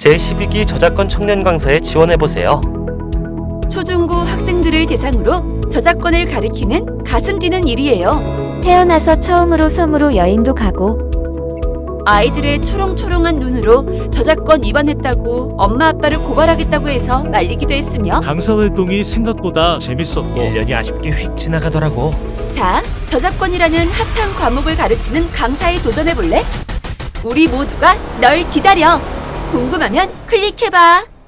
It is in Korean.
제12기 저작권 청년 강사에 지원해보세요. 초중고 학생들을 대상으로 저작권을 가르치는 가슴 뛰는 일이에요. 태어나서 처음으로 섬으로 여행도 가고 아이들의 초롱초롱한 눈으로 저작권 위반했다고 엄마 아빠를 고발하겠다고 해서 말리기도 했으며 강사 활동이 생각보다 재밌었고 1년이 아쉽게 휙 지나가더라고. 자, 저작권이라는 핫한 과목을 가르치는 강사에 도전해볼래? 우리 모두가 널 기다려! 궁금하면 클릭해봐.